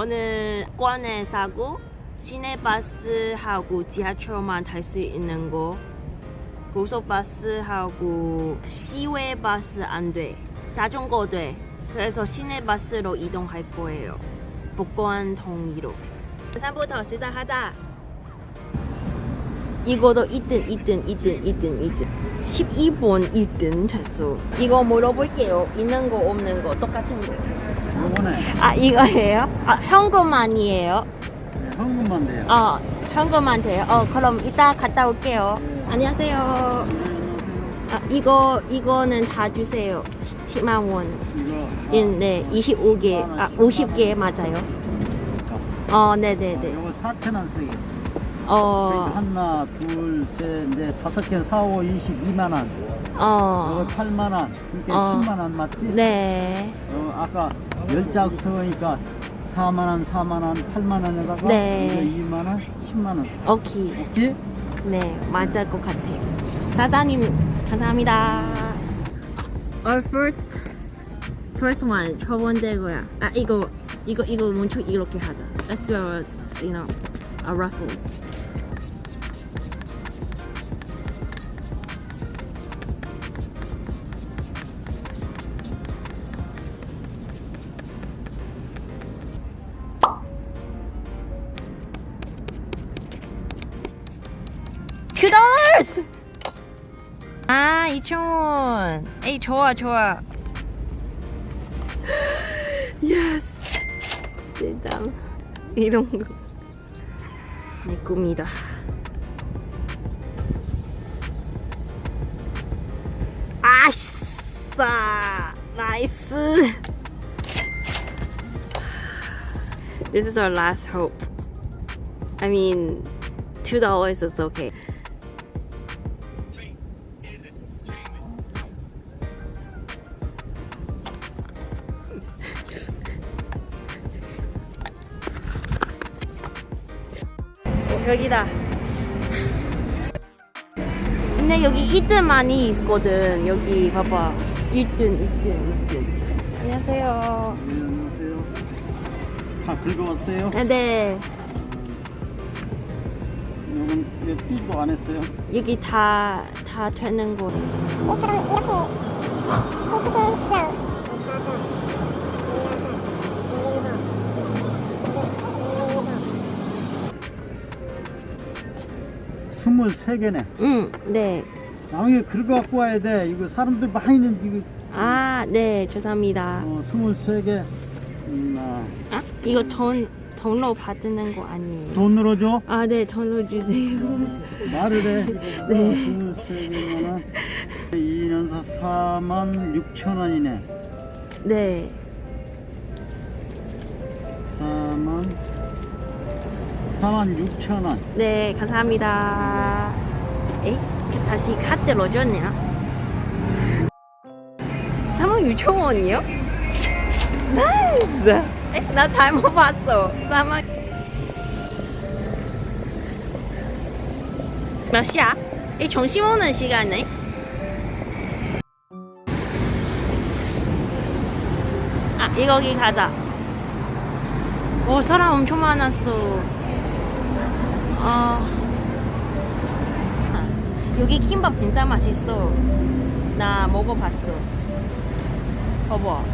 어느 관에 사고 시내버스하고 지하철만 탈 수 있는 거 고속버스하고 시외버스 안 돼. 자전거 돼. 그래서 시내버스로 이동할 거예요. 복권 통이로. 산부터 시작하자. 이거도 2등, 2등, 2등, 2등, 2등. 12번 1등 됐어. 이거 물어볼게요. 있는 거 없는 거 똑같은 거. 요거네 아 이거예요? 아 현금만이에요? 네, 현금만 돼요 어 현금만 돼요? 어 그럼 이따 갔다 올게요. 안녕하세요. 아 이거 이거는 다 주세요. 10만 원. 이거 예, 네 25개 아 50개 맞아요. 어 네네네. 요거 4천 원 쓰기 어 하나 둘 셋 넷 다섯 개 4, 5, 22만 원 요거 어. 8만 원 그러니까 어. 10만 원 맞지? 네. 어, 아까 열장 쓰니까 4만 원, 4만 원, 8만 원에다가 네. 이거 2만 원, 10만 원 오케이. 오케이? 네, 맞을 것 같아요. 사장님, 감사합니다. Our first, first one, 첫 번째고요. 아, 이거, 이거, 이거 멈춰 이렇게 하자. Let's do a, you know, a raffle. 아, 2,000원. 에이, 좋아, 좋아. yes. 진짜 이런 거. 내 꿈이다. 아싸! 나이스! This is our last hope. I mean, two dollars is okay. 여기다. 근데 여기 1등 많이 있거든. 여기 봐봐. 1등, 1등, 1등. 안녕하세요. 네, 안녕하세요 다 긁어왔어요? 아, 네. 요건 이거 삐도 안 했어요 여기 다, 다 되는 곳. 네, 그럼 이렇게 이렇게 스물세 개네 응, 네. 나중에 긁어갖고 와야 돼 이거 사람들 많이 있는데 이거 아, 네. 죄송합니다. 어, 스물세 개 음, 아, 아, 이거 돈, 돈으로 받는 거 아니에요? 돈으로 줘? 아, 네. 돈으로 주세요. 말을 해. 네. 스물세 개면은 2년 사 4만 6천 원이네. 네. 4만 6천 원. 네, 감사합니다. 에이, 다시 카드로 줬네요. 4만 6천 원이요? nice! 에, 나 잘못 봤어. 4만... 몇 시야? 이 점심 오는 시간에? 아, 이거기 가자. 오, 사람 엄청 많았어. 아 여기 킴밥 진짜 맛있어 나 먹어봤어 봐봐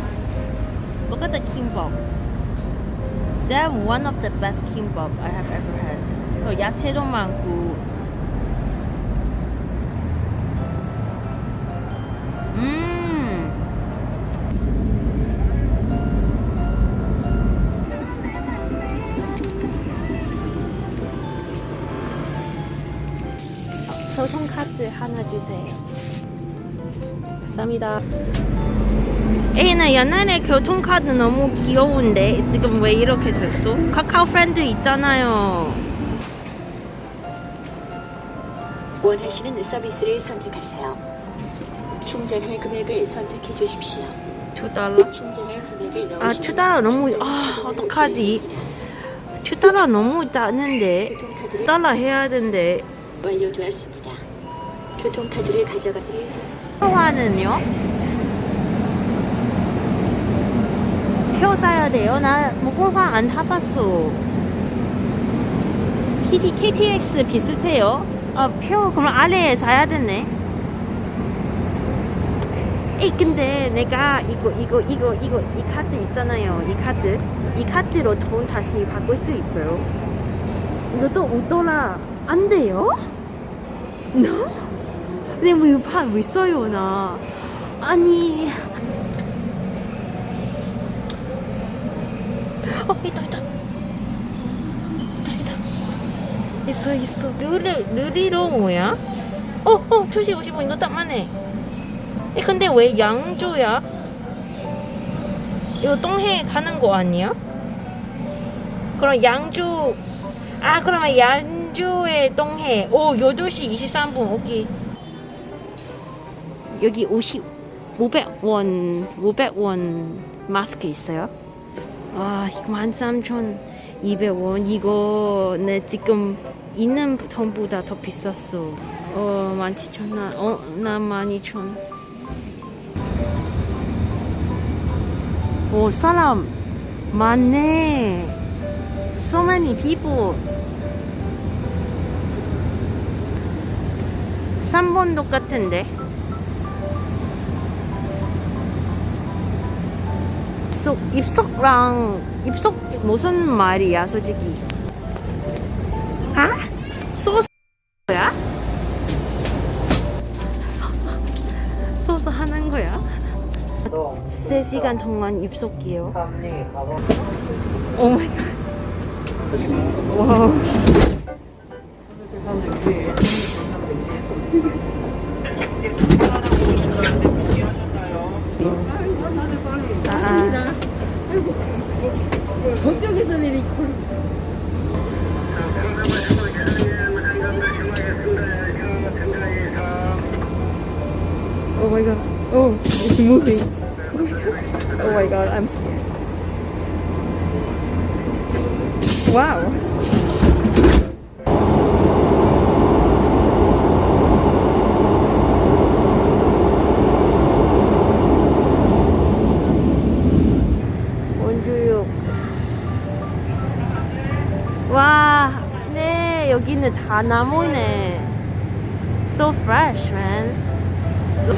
Look at the kimbap They have one of the best kimbap I have ever had 어, 야채도 많고 음 교통카드 하나 주세요. 감사합니다. 에이나 옛날에 교통카드 너무 귀여운데 지금 왜 이렇게 됐어? Kakao Friend 있잖아요. 원하시는 서비스를 선택하세요. 충전할 금액을 선택해 주십시오. 2달러? 충전할 금액을 넣으시면 아, 2달러 너무 아, 어떡하지? 2달러 너무. 교통카드를 2달러 해야 된대. 완료되었습니다. 교통카드를 가져가. 표화는요? 표 사야 돼요? 나 목포항 안 타봤어. PT, KTX 비슷해요? 아, 표 그럼 아래에 사야 되네. 에이, 근데 내가 이거, 이거, 이거, 이거, 이 카드 있잖아요. 이 카드. 이 카드로 돈 다시 바꿀 수 있어요. 이것도 5달러 안 돼요? No? 근데 뭐 이거 파왜 써요, 나? 아니. 어, 있다, 있다. 있다, 있다. 있어, 있어. 르리, 르리로 뭐야? 어, 어, 2시 55분 이거 딱 맞네. 에, 근데 왜 양조야? 이거 똥해 가는 거 아니야? 그럼 양조, 아, 그러면 양조의 똥해. 오, 8시 23분, 오케이. 여기 50, 500원, 500원 마스크 있어요? 와, 이거 13,200원. 이거 내 지금 있는 돈보다 더 비쌌어. 어, 17,000원. 어, 나 12,000원. 오, 사람 많네. So many people. 3번 똑같은데. 입속, 입속랑 입속 무슨 말이야 솔직히 아? 소스야? 소스 소스 하는 거야? 3시간 동안 입속이에요 오 마이 갓 와우 Wow. 원주육. 와, 네, 여기는 다 나무네. So fresh, man.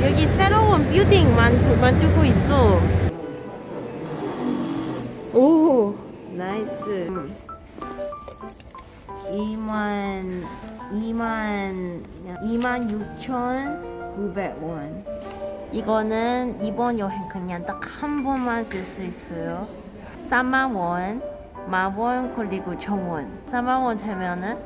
여기 새로운 빌딩 만, 만들고 있어. 오, nice. 2만, 2만, 2만 6,900원. 이거는 이번 여행 그냥 딱 한 번만 쓸 수 있어요. 4만 원, 만 원, 그리고 천 원. 4만 원 되면은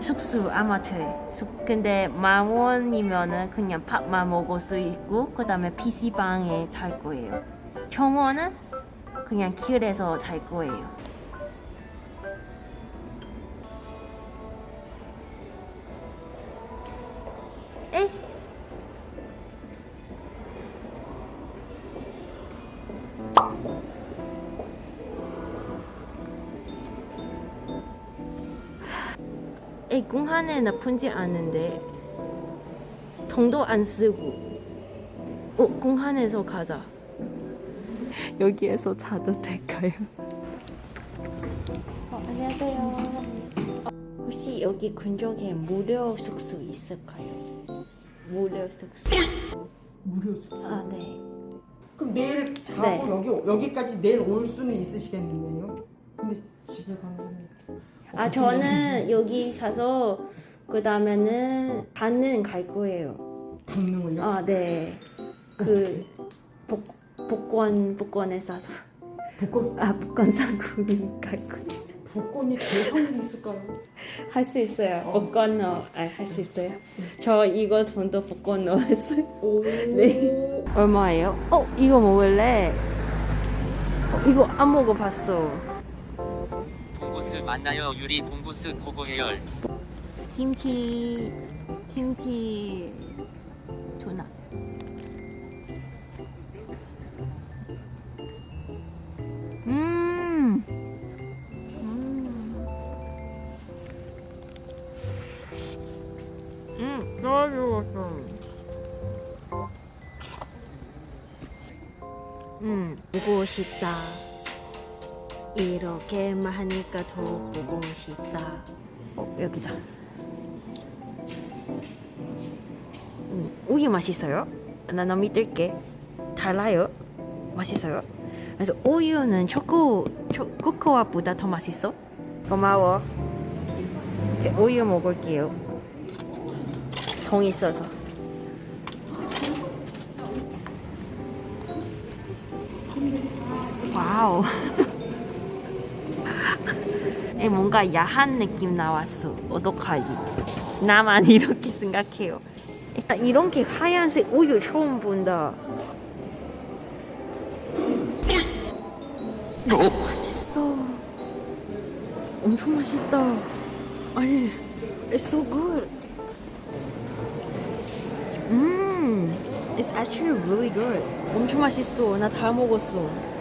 숙소 아마 돼. 숙- 근데 만 원이면은 그냥 밥만 먹을 수 있고 그 다음에 PC 방에 잘 거예요. 정원은 그냥 길에서 잘 거예요. 에 공항에 나쁜지 아는데 돈도 안 쓰고 어 공항에서 가자 여기에서 자도 될까요? 어, 안녕하세요 어, 혹시 여기 근처에 무료 숙소 있을까요? 무료 숙소 무료. 아네 그럼 내일 자고 네. 여기 여기까지 내일 올 수는 있으시겠네요. 근데 집에 가면 아 저는 여기 가서 그 다음에는 반은 갈 거예요 강릉을요. 아 네 그 복권 복권에 싸서 복권 아 복권 사고 갈 거예요 복권이 될 확률이 있을까요? 할 수 있어요. 복권 넣어. 아, 할 수 있어요. 저 이거 돈도 복권 넣었어요. 오. 네. 얼마예요? 어, 이거 먹을래? 어, 이거 안 먹어봤어. 만나요 유리 봉구스 고고 해열 김치, 김치, 투나. 음. 음. 음, 너무. 음, 보고 싶다. 이렇게만 하니까 더 보고 싶다. 어 여기다. 음, 우유 맛있어요? 나 너무 믿을게. 달라요? 맛있어요? 그래서 우유는 초코, 초, 코코아보다 더 맛있어? 고마워. 이렇게 우유 먹을게요. 정 있어서. 와우. 에 뭔가 야한 느낌 나왔어. 어떡하지? 나만 이렇게 생각해요. 일단 이렇게 하얀색 우유 처음 본다. 맛있어. 엄청 맛있다. 아니, it's so good. 음, it's actually really good. 엄청 맛있어. 나 다 먹었어.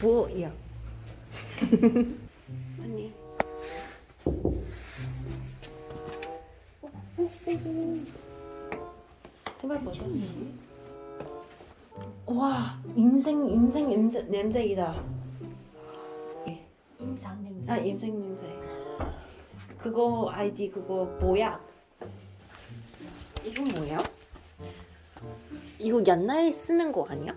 뭐야? 아니. 제발 벗어. 와, 인생 인생 냄새 냄새이다. 임상 냄새. 아, 인생 냄새. 그거 알지? 그거 뭐야? 이건 뭐야? 이거 옛날에 쓰는 거 아니야?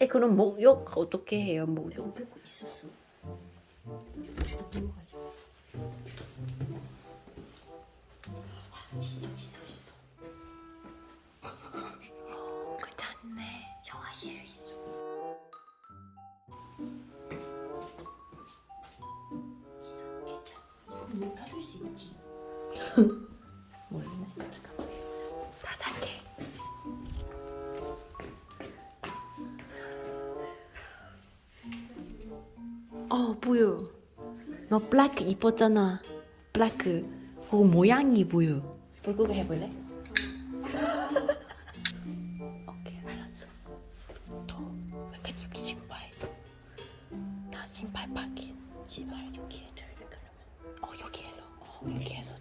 에 그럼 목욕 어떻게 해요? 목욕? 뺏고 있었어. 괜찮아. 문 닫을 수 있지. 블랙 입었잖아. 블랙. 그거 모양이 보여. 불고기 해볼래? 오케이 알았어. 더 이렇게 신발. 나 신발 바뀐 신발 여기에 들래 그러면. 어 여기에서. 어 여기에서 돼.